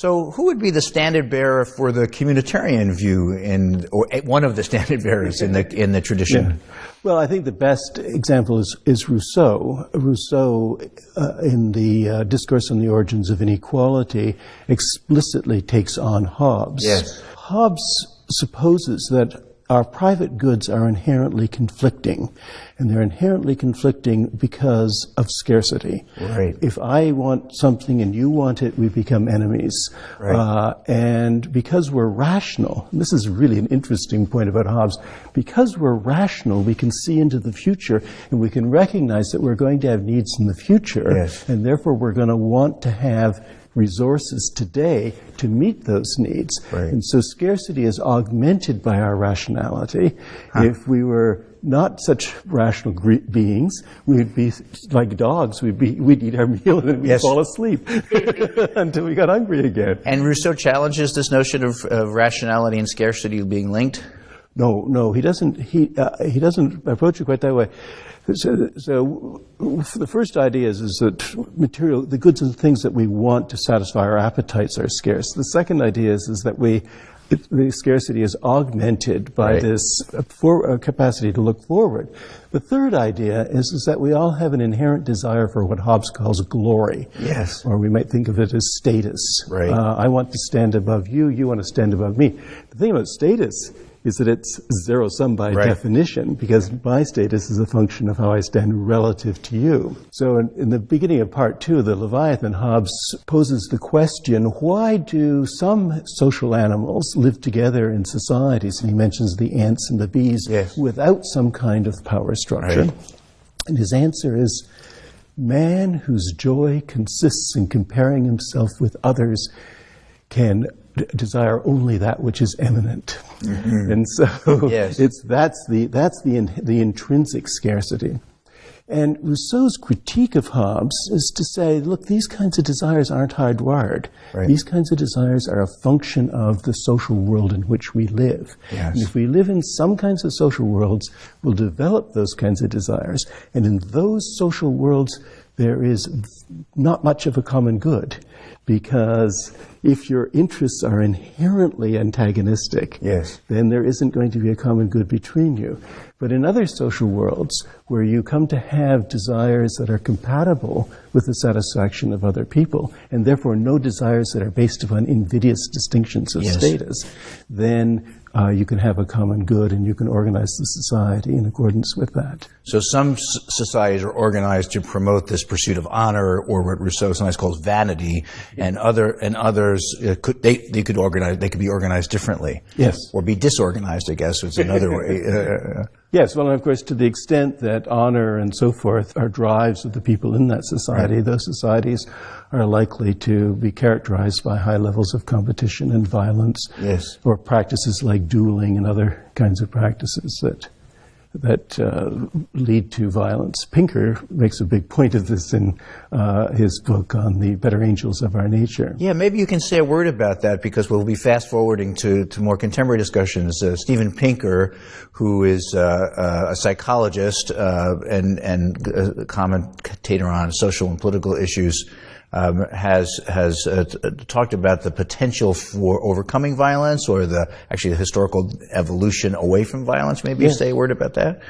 So, who would be the standard bearer for the communitarian view, in, or one of the standard bearers in the in the tradition? Yeah. Well, I think the best example is, is Rousseau. Rousseau, uh, in the uh, Discourse on the Origins of Inequality, explicitly takes on Hobbes. Yes. Hobbes supposes that our private goods are inherently conflicting, and they're inherently conflicting because of scarcity. Right. If I want something and you want it, we become enemies. Right. Uh, and because we're rational, this is really an interesting point about Hobbes, because we're rational, we can see into the future and we can recognize that we're going to have needs in the future, yes. and therefore we're going to want to have resources today to meet those needs. Right. And so scarcity is augmented by our rationality. Huh. If we were not such rational beings, we'd be like dogs. We'd be we'd eat our meal and then we'd yes. fall asleep until we got hungry again. And Rousseau challenges this notion of, of rationality and scarcity being linked. No, no, he doesn't. He uh, he doesn't approach it quite that way. So, so the first idea is, is that material, the goods and things that we want to satisfy our appetites are scarce. The second idea is, is that we, the scarcity is augmented by right. this for, uh, capacity to look forward. The third idea is, is that we all have an inherent desire for what Hobbes calls glory. Yes. Or we might think of it as status. Right. Uh, I want to stand above you, you want to stand above me. The thing about status is that it's zero sum by right. definition because my status is a function of how I stand relative to you. So in, in, the beginning of part two of the Leviathan, Hobbes poses the question, why do some social animals live together in societies? And he mentions the ants and the bees yes. without some kind of power structure. Right. And his answer is, man whose joy consists in comparing himself with others can desire only that which is eminent. Mm-hmm. And so yes. it's, that's, the, that's the, in, the intrinsic scarcity. And Rousseau's critique of Hobbes is to say, look, these kinds of desires aren't hardwired. Right. These kinds of desires are a function of the social world in which we live. Yes. And if we live in some kinds of social worlds, we'll develop those kinds of desires. And in those social worlds, there is not much of a common good because if your interests are inherently antagonistic, yes. then there isn't going to be a common good between you. But in other social worlds, where you come to have desires that are compatible with the satisfaction of other people, and therefore no desires that are based upon invidious distinctions of yes. status, then uh, you can have a common good and you can organize the society in accordance with that. So some societies are organized to promote this pursuit of honor, or what Rousseau sometimes calls vanity, and other and others uh, could they, they could organize they could be organized differently. Yes, or be disorganized. I guess is another way. Uh, yes, well, of course, to the extent that honor and so forth are drives of the people in that society, right. those societies are likely to be characterized by high levels of competition and violence, yes, or practices like dueling and other kinds of practices that that uh, lead to violence. Pinker makes a big point of this in uh, his book on the better angels of our nature. Yeah, maybe you can say a word about that because we'll be fast forwarding to, to more contemporary discussions. Uh, Steven Pinker, who is uh, uh, a psychologist uh, and, and commentator on social and political issues, um, has has uh, talked about the potential for overcoming violence or the actually the historical evolution away from violence. Maybe yes. say a word about that.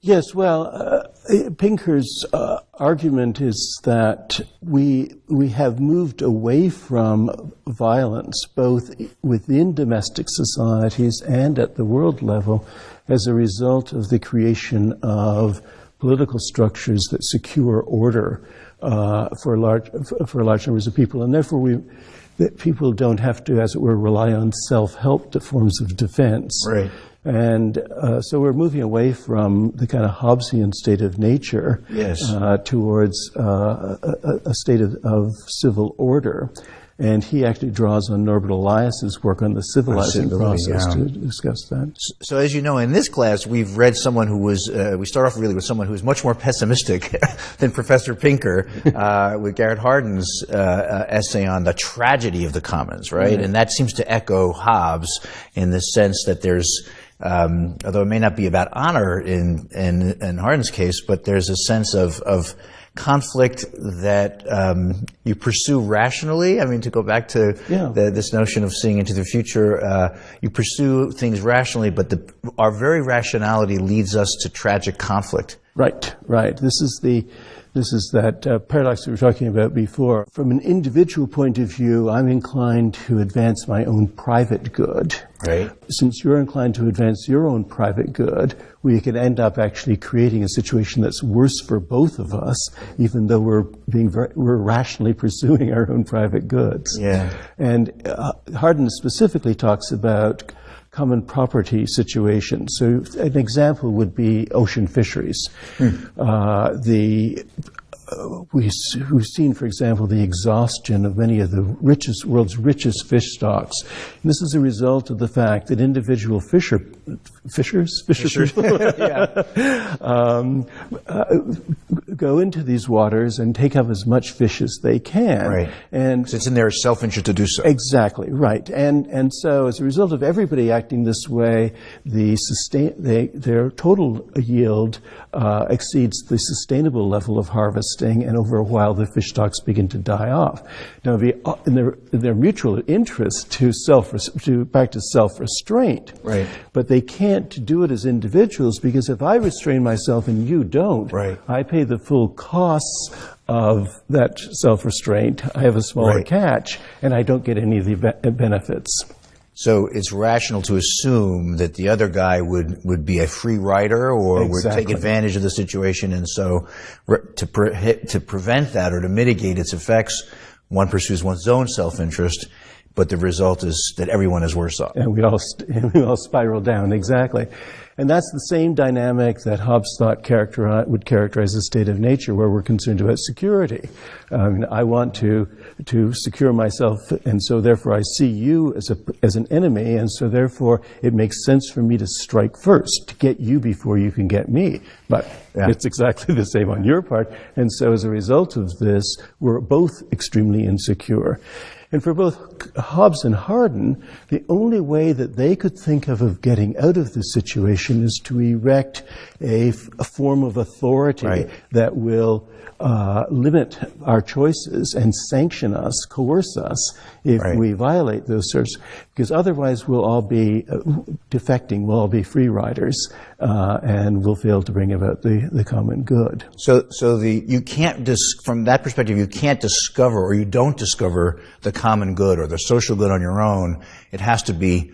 Yes, well, uh, Pinker's uh, argument is that we we have moved away from violence both within domestic societies and at the world level as a result of the creation of political structures that secure order uh, for large for large numbers of people, and therefore we that people don't have to, as it were, rely on self-help forms of defense. Right. And uh, so we're moving away from the kind of Hobbesian state of nature yes. uh, towards uh, a, a, state of, of, civil order. And he actually draws on Norbert Elias's work on the civilizing process yeah. to discuss that. So, so, as you know, in this class, we've read someone who was, uh, we start off really with someone who's much more pessimistic than Professor Pinker, uh, with Garrett Hardin's uh, uh, essay on the tragedy of the commons, right? And that seems to echo Hobbes in the sense that there's, um, although it may not be about honor in, in, in Hardin's case, but there's a sense of, of conflict that um, you pursue rationally? I mean, to go back to Yeah. the, this notion of seeing into the future, uh, you pursue things rationally, but the, our very rationality leads us to tragic conflict. Right, right. This is the this is that uh, paradox we were talking about before. From an individual point of view, I'm inclined to advance my own private good. Right. Since you're inclined to advance your own private good, we can end up actually creating a situation that's worse for both of us, even though we're being very, we're rationally pursuing our own private goods. Yeah. And uh, Hardin specifically talks about common property situations. So an example would be ocean fisheries. Uh, the we, we've seen, for example, the exhaustion of many of the richest, world's richest fish stocks. And this is a result of the fact that individual fisher, fishers, fisher people, um, uh, go into these waters and take up as much fish as they can. Right. And It's in their self-interest to do so. Exactly right, and and so as a result of everybody acting this way, the sustain they, their total yield uh, exceeds the sustainable level of and over a while the fish stocks begin to die off. Now, the, uh, in their in their mutual interest to self to practice self restraint, Right. But they can't do it as individuals because if I restrain myself and you don't, Right. I pay the full costs of that self-restraint. I have a smaller Right. catch, and I don't get any of the be- benefits. So it's rational to assume that the other guy would, would be a free rider or would take advantage of the situation. And so to, pre- to prevent that or to mitigate its effects, one pursues one's own self-interest, but the result is that everyone is worse off. and we all st- and we all spiral down exactly. And that's the same dynamic that Hobbes thought would characterize the state of nature, where we're concerned about security. Um, I want to to secure myself, and so therefore I see you as a as an enemy, and so therefore it makes sense for me to strike first to get you before you can get me. But Yeah. it's exactly the same on your part, and so as a result of this, we're both extremely insecure. And for both Hobbes and Hardin, the only way that they could think of of getting out of this situation is to erect a, f- a form of authority Right. that will uh, limit our choices and sanction us, coerce us if Right. we violate those sorts. Because otherwise, we'll all be uh, defecting, we'll all be free riders, uh, and we'll fail to bring about the, the common good. So, so the you can't from that perspective, you can't discover or you don't discover the common good or the social good on your own. It has to be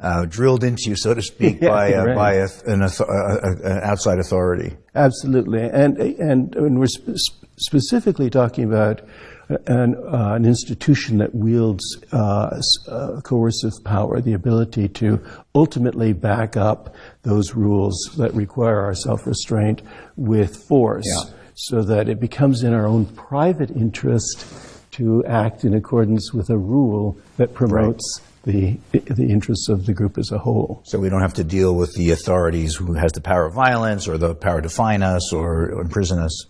uh, drilled into you, so to speak, Yeah, by a, right. by a, an, a, a, an outside authority. Absolutely, and and, and we're sp- specifically talking about an, uh, an institution that wields uh, uh, coercive power, the ability to ultimately back up those rules that require our self-restraint with force, Yeah. so that it becomes in our own private interest to act in accordance with a rule that promotes the the interests of the group as a whole. So we don't have to deal with the authorities who has the power of violence or the power to fine us or, or imprison us.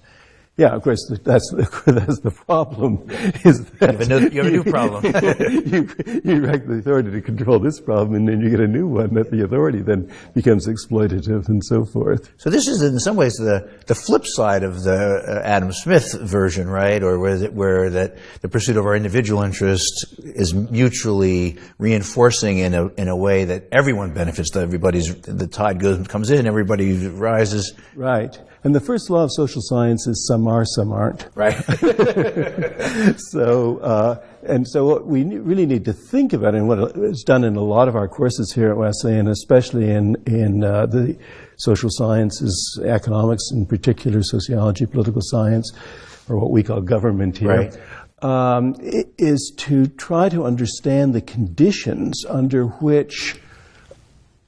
Yeah, of course, that's the, that's the problem. Is that You have a new- you have a new problem. you, you erect the authority to control this problem, and then you get a new one that the authority then becomes exploitative and so forth. So this is in some ways the, the flip side of the uh, Adam Smith version, right? Or where, that where that the pursuit of our individual interest is mutually reinforcing in a, in a way that everyone benefits, that everybody's, the tide goes, comes in, everybody rises, Right. And the first law of social science is some are, some aren't. right? so, uh, and so what we really need to think about, and what is done in a lot of our courses here at Wesleyan, especially in, in uh, the social sciences, economics, in particular sociology, political science, or what we call government here, Right. um, is to try to understand the conditions under which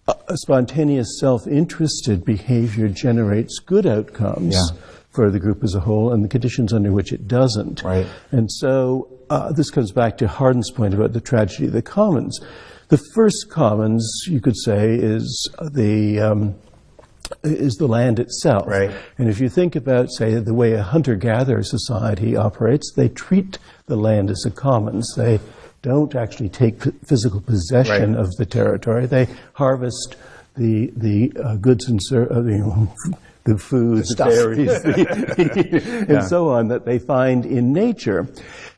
a a spontaneous self-interested behavior generates good outcomes Yeah. For the group as a whole and the conditions under which it doesn't. Right. And so uh, this comes back to Hardin's point about the tragedy of the commons. The first commons, you could say, is the um, is the land itself. Right. And if you think about, say, the way a hunter-gatherer society operates, they treat the land as a commons. They don't actually take physical possession Right. of the territory. They harvest the the uh, goods and ser- uh, the the food, the, stuff. berries, the, and so on that they find in nature.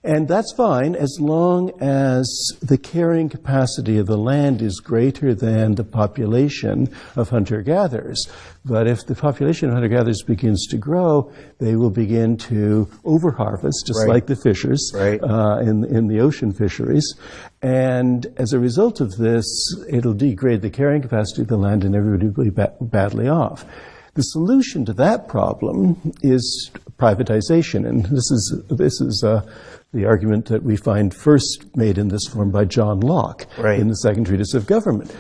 And that's fine as long as the carrying capacity of the land is greater than the population of hunter gatherers. But if the population of hunter gatherers begins to grow, they will begin to overharvest, just Right. like the fishers Right. uh, in, in the ocean fisheries. And as a result of this, it'll degrade the carrying capacity of the land and everybody will be ba- badly off. The solution to that problem is privatization, and this is this is uh, the argument that we find first made in this form by John Locke Right. in the Second Treatise of Government.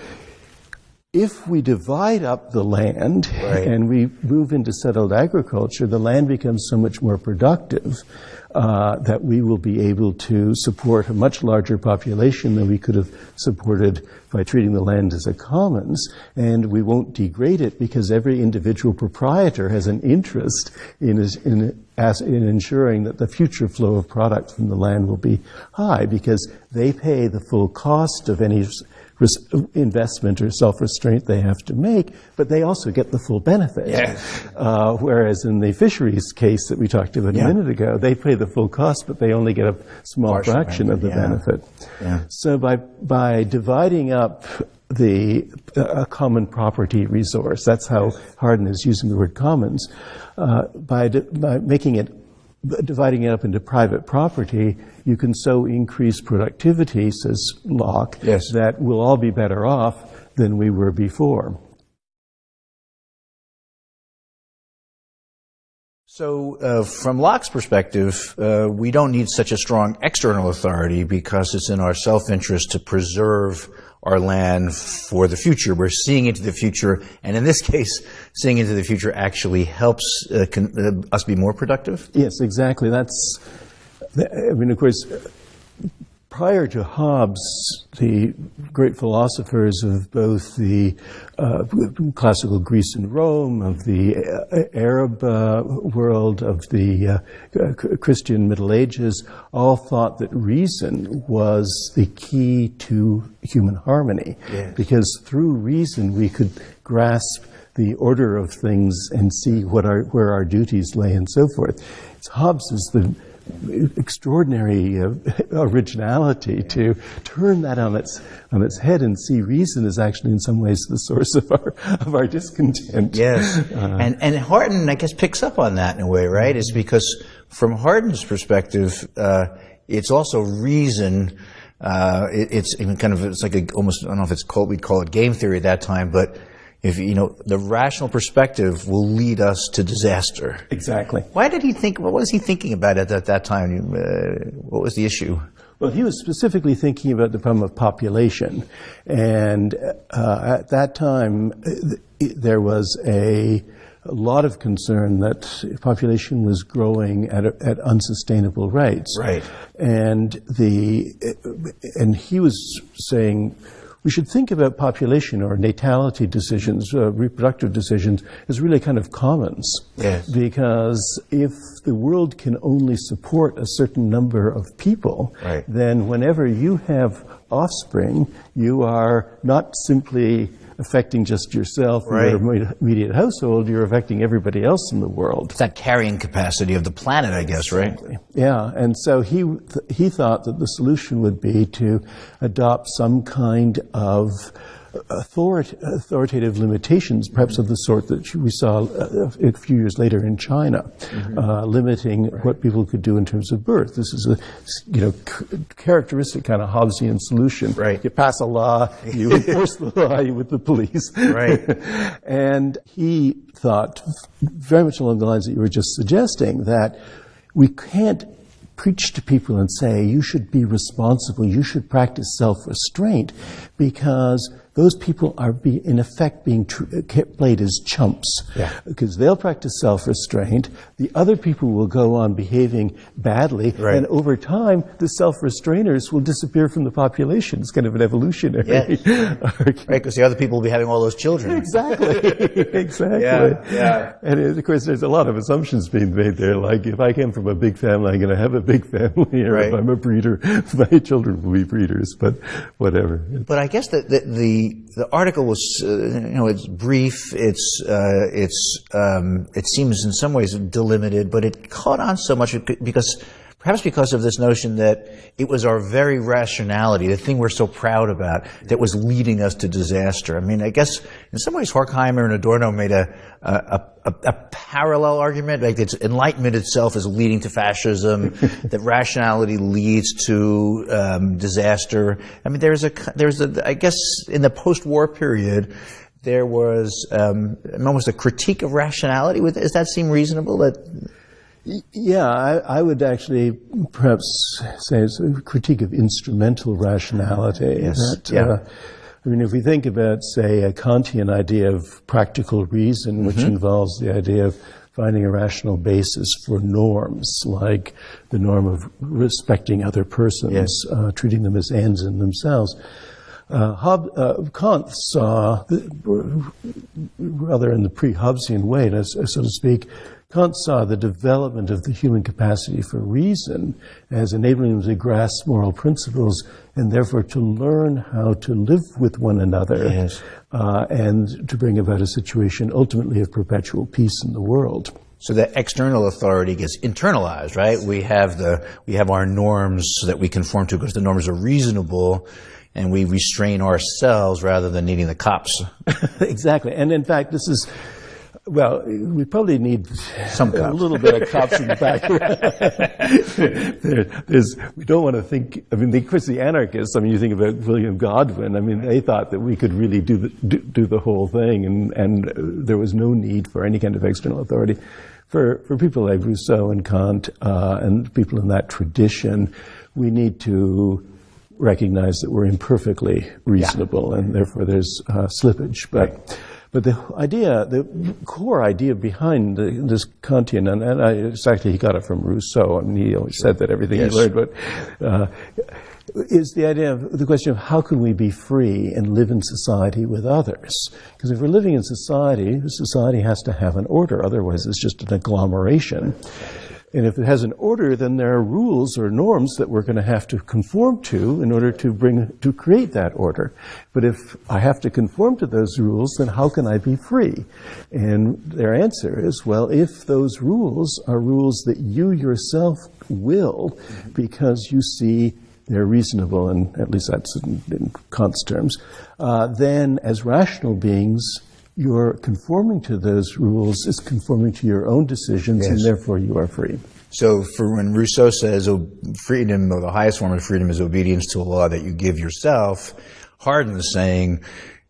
If we divide up the land Right. and we move into settled agriculture, the land becomes so much more productive uh, that we will be able to support a much larger population than we could have supported by treating the land as a commons, and we won't degrade it because every individual proprietor has an interest in, in, in ensuring that the future flow of product from the land will be high because they pay the full cost of any investment or self-restraint they have to make, but they also get the full benefit. Yeah. Uh, whereas in the fisheries case that we talked about Yeah. a minute ago, they pay the full cost, but they only get a small Partial fraction of the benefit, benefit. Yeah. So by by dividing up the a common property resource, that's how Hardin is using the word commons. Uh, by di- by making it dividing it up into private property, you can so increase productivity, says Locke, Yes. that we'll all be better off than we were before. So, uh, from Locke's perspective, uh, we don't need such a strong external authority because it's in our self-interest to preserve our land for the future. We're seeing into the future, and in this case, seeing into the future actually helps uh, con- uh, us be more productive. Yes, exactly. That's, I mean, of course, prior to Hobbes, the great philosophers of both the uh, classical Greece and Rome, of the uh, Arab uh, world, of the uh, uh, Christian Middle Ages, all thought that reason was the key to human harmony. Yes. Because through reason we could grasp the order of things and see what our, where our duties lay and so forth. It's Hobbes is the extraordinary uh, originality to turn that on its on its head and see reason is actually in some ways the source of our of our discontent. Yes, and and Hardin, I guess, picks up on that in a way, right? Is because from Hardin's perspective, uh, it's also reason. Uh, it, it's kind of it's like a, almost I don't know if it's called we'd call it game theory at that time, but if you know the rational perspective will lead us to disaster. Exactly. Why did he think? What was he thinking about at that, that time? Uh, what was the issue? Well, he was specifically thinking about the problem of population. And uh, at that time, uh, th- there was a, a lot of concern that population was growing at, at unsustainable rates. Right. And, the, and he was saying, we should think about population or natality decisions, uh, reproductive decisions, as really kind of commons. Yes. Because if the world can only support a certain number of people, Right. then whenever you have offspring, you are not simply affecting just yourself Right. or your immediate household, you're affecting everybody else in the world. It's that carrying capacity of the planet, I guess, right? Yeah, and so he he thought that the solution would be to adopt some kind of authority, authoritative limitations, perhaps of the sort that we saw uh, a few years later in China, uh, limiting what people could do in terms of birth. This is a you know characteristic kind of Hobbesian solution. Right. You pass a law, you enforce the law with the police. Right. and he thought very much along the lines that you were just suggesting that we can't preach to people and say you should be responsible, you should practice self-restraint, because those people are be, in effect being tr- uh, played as chumps. Yeah. Because they'll practice self-restraint, the other people will go on behaving badly, Right. and over time, the self-restrainers will disappear from the population. It's kind of an evolutionary argument. Right, because the other people will be having all those children. Exactly. exactly. Yeah, yeah. And of course, there's a lot of assumptions being made there. Like, if I came from a big family, I'm going to have a big family. Or Right. if I'm a breeder, my children will be breeders. But whatever. But I guess that the, the the article was uh, you know it's brief it's uh, it's um, it seems in some ways delimited but it caught on so much because perhaps because of this notion that it was our very rationality, the thing we're so proud about, that was leading us to disaster. I mean, I guess in some ways Horkheimer and Adorno made a, a, a, a parallel argument, like it's enlightenment itself is leading to fascism, that rationality leads to um, disaster. I mean, there's a, there's a, I guess in the post-war period, there was um, almost a critique of rationality. Does that seem reasonable? That yeah, I, I, would actually perhaps say it's a critique of instrumental rationality. Yes. That, yeah. Uh, I mean, if we think about, say, a Kantian idea of practical reason, which mm-hmm. involves the idea of finding a rational basis for norms, like the norm of respecting other persons, yes. uh, treating them as ends in themselves. Uh, Hob, uh, Kant saw, rather in the pre-Hobbesian way, so to speak, Kant saw the development of the human capacity for reason as enabling them to grasp moral principles and therefore to learn how to live with one another yes. uh, and to bring about a situation ultimately of perpetual peace in the world. So that external authority gets internalized, right? We have the we have our norms that we conform to because the norms are reasonable, and we restrain ourselves rather than needing the cops. exactly, and in fact, this is well, we probably need some cops. a little bit of cops in the background. there, there's, we don't want to think. I mean, the, of course, the anarchists. I mean, you think about William Godwin. I mean, they thought that we could really do the do, do the whole thing, and and there was no need for any kind of external authority. For for people like Rousseau and Kant uh, and people in that tradition, we need to recognize that we're imperfectly reasonable, yeah. and therefore there's uh, slippage. But. Right. But the idea, the core idea behind the, this Kantian, and, and I, it's actually he got it from Rousseau. I mean, he always said that everything yes. he learned, but uh, is the idea of the question of how can we be free and live in society with others? Because if we're living in society, society has to have an order. Otherwise, it's just an agglomeration. And if it has an order, then there are rules or norms that we're going to have to conform to in order to bring, to create that order. But if I have to conform to those rules, then how can I be free? And their answer is, well, if those rules are rules that you yourself will because you see they're reasonable, and at least that's in, in Kant's terms, uh, then as rational beings, you're conforming to those rules is conforming to your own decisions, yes. and therefore you are free. So, for when Rousseau says oh, freedom, or the highest form of freedom, is obedience to a law that you give yourself, Hardin is saying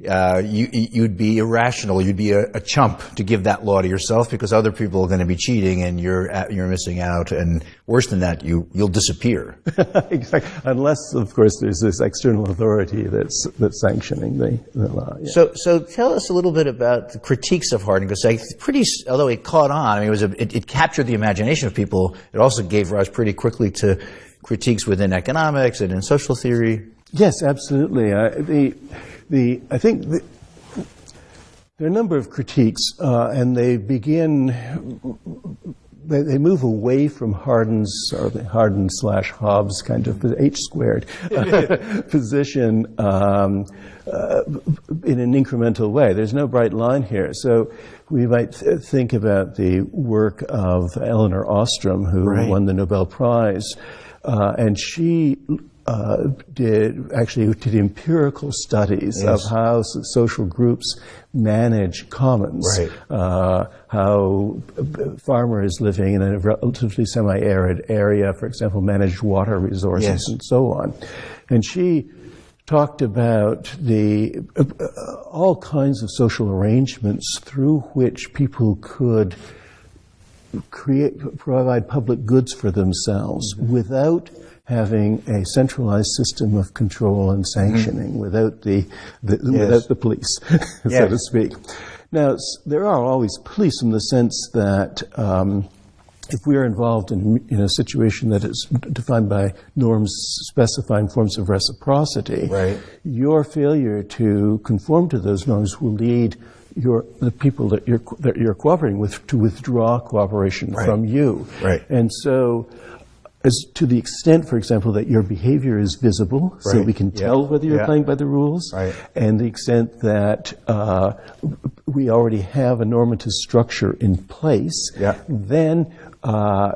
uh, you, would be irrational. You'd be a, a, chump to give that law to yourself because other people are going to be cheating and you're you're missing out. And worse than that, you you'll disappear. exactly. Unless, of course, there's this external authority that's that's sanctioning the, the law. Yeah. So so tell us a little bit about the critiques of Hardin because like pretty although it caught on, I mean, it was a, it, it captured the imagination of people. It also gave rise pretty quickly to critiques within economics and in social theory. Yes, absolutely. Uh, the the, I think the, there are a number of critiques, uh, and they begin, they, they, move away from Hardin's, or the Hardin slash Hobbes kind of H squared position um, uh, in an incremental way. There's no bright line here. So we might th- think about the work of Elinor Ostrom, who right. won the Nobel Prize. Uh, and she uh, did actually did empirical studies yes. of how social groups manage commons, right. uh, how farmers living in a relatively semi-arid area, for example, manage water resources yes. and so on. And she talked about the uh, all kinds of social arrangements through which people could create provide public goods for themselves mm-hmm. without having a centralized system of control and sanctioning mm-hmm. without the, the yes. without the police, yes. so to speak. Now, there are always police in the sense that um, if we are involved in, in, a situation that is defined by norms specifying forms of reciprocity, right. your failure to conform to those norms will lead your, the people that you're, that you're cooperating with to withdraw cooperation right. from you. Right. And so as to the extent, for example, that your behavior is visible, so we can Yeah. tell whether you're Yeah. playing by the rules, Right. and the extent that uh, we already have a normative structure in place, Yeah. then uh,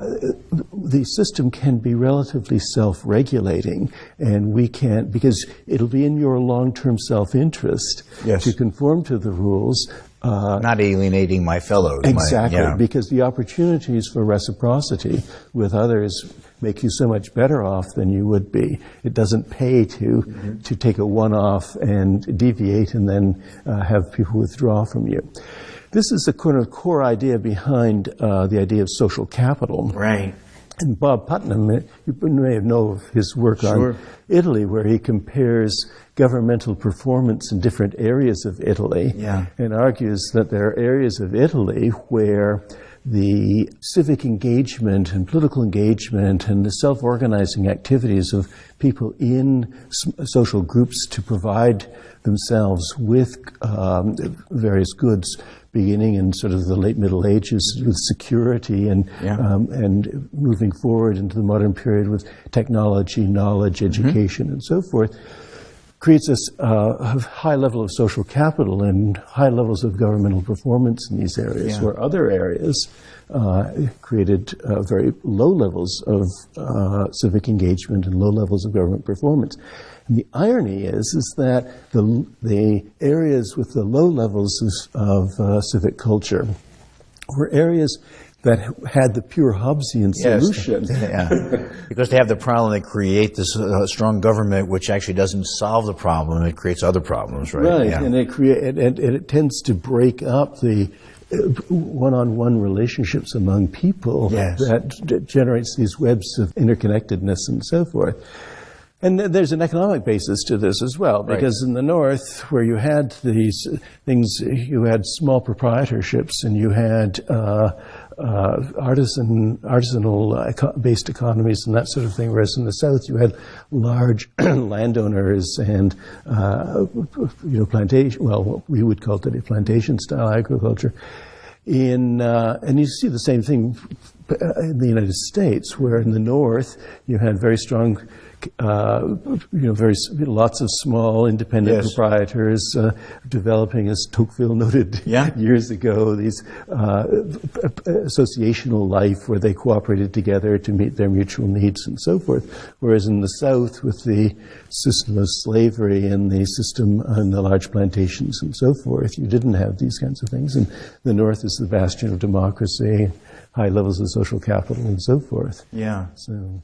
the system can be relatively self-regulating, and we can because it'll be in your long-term self-interest Yes. to conform to the rules. Uh, Not alienating my fellows. my- Exactly, yeah. because the opportunities for reciprocity with others make you so much better off than you would be. It doesn't pay to to take a one-off and deviate and then uh, have people withdraw from you. This is the kind of core idea behind uh, the idea of social capital. Right. And Bob Putnam, uh, you may know of his work Sure. on Italy, where he compares governmental performance in different areas of Italy Yeah. and argues that there are areas of Italy where the civic engagement and political engagement and the self-organizing activities of people in social groups to provide themselves with um, various goods beginning in sort of the late Middle Ages with security and Yeah. um, and moving forward into the modern period with technology, knowledge, Mm-hmm. education, and so forth, creates this uh, a high level of social capital and high levels of governmental performance in these areas, Yeah. where other areas uh, created uh, very low levels of uh, civic engagement and low levels of government performance. And the irony is, is that the, the areas with the low levels of, of uh, civic culture were areas that had the pure Hobbesian Yes. solution. yeah. Because they have the problem, they create this uh, strong government, which actually doesn't solve the problem. It creates other problems, right? Right, Yeah. and it create and, and it tends to break up the uh, one-on-one relationships among people Yes. that d- generates these webs of interconnectedness and so forth. And there's an economic basis to this as well, Right. because in the north, where you had these things, you had small proprietorships and you had uh, artisan, artisanal uh, eco- based economies and that sort of thing, whereas in the south, you had large landowners and uh, you know plantation. Well, what we would call today plantation style agriculture. In uh, and you see the same thing in the United States, where in the north you had very strong, uh, you know, very lots of small independent Yes. proprietors uh, developing, as Tocqueville noted Yeah. years ago, these uh, associational life where they cooperated together to meet their mutual needs and so forth. Whereas in the South, with the system of slavery and the system and the large plantations and so forth, you didn't have these kinds of things. And the North is the bastion of democracy, high levels of social capital and so forth. yeah. So.